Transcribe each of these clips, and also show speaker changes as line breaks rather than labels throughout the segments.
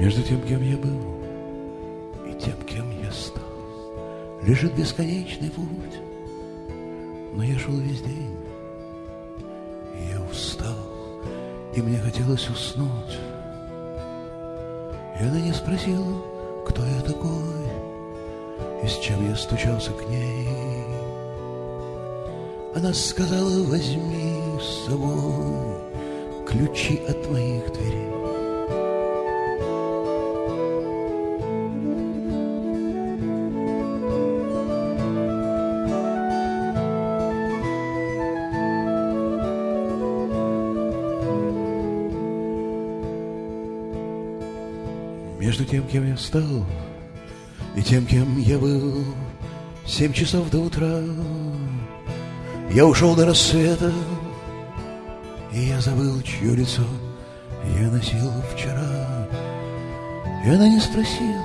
Между тем, кем я был, и тем, кем я стал, Лежит бесконечный путь, но я шел весь день, и я устал, и мне хотелось уснуть. И она не спросила, кто я такой, и с чем я стучался к ней. Она сказала, возьми с собой ключи от моих дверей. Между тем, кем я стал, и тем, кем я был, Семь часов до утра Я ушел до рассвета, И я забыл, чье лицо я носил вчера. И она не спросила,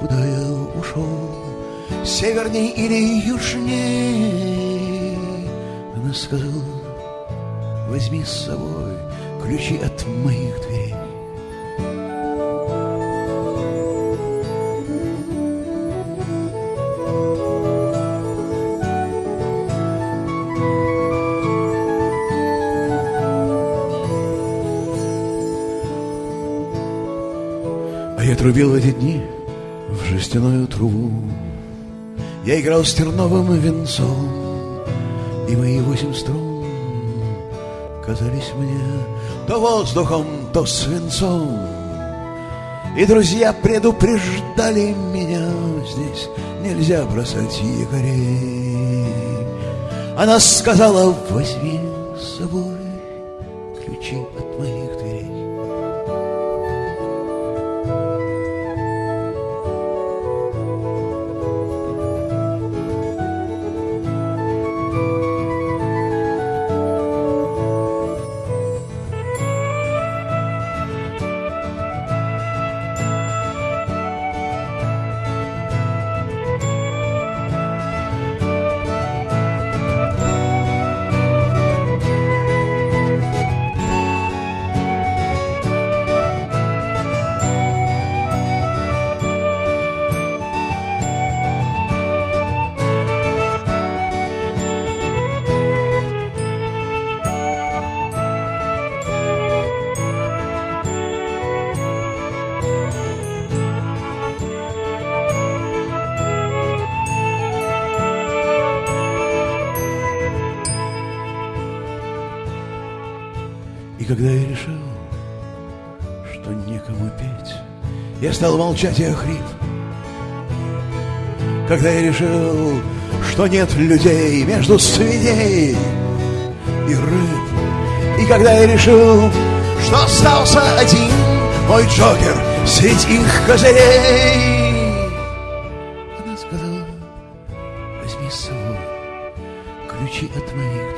куда я ушел, Северней или южней. Она сказала, возьми с собой ключи от моих дверей. Я трубил в эти дни в жестяную трубу. Я играл с терновым венцом, и мои восемь струн казались мне то воздухом, то свинцом. И друзья предупреждали меня, здесь нельзя бросать якорей. Она сказала, возьми с собой ключи от моих дверей. И когда я решил, что некому петь, я стал молчать и охрип. Когда я решил, что нет людей между свиней и рыб, и когда я решил, что остался один мой Джокер среди их козырей, она сказала, возьми с собой ключи от моей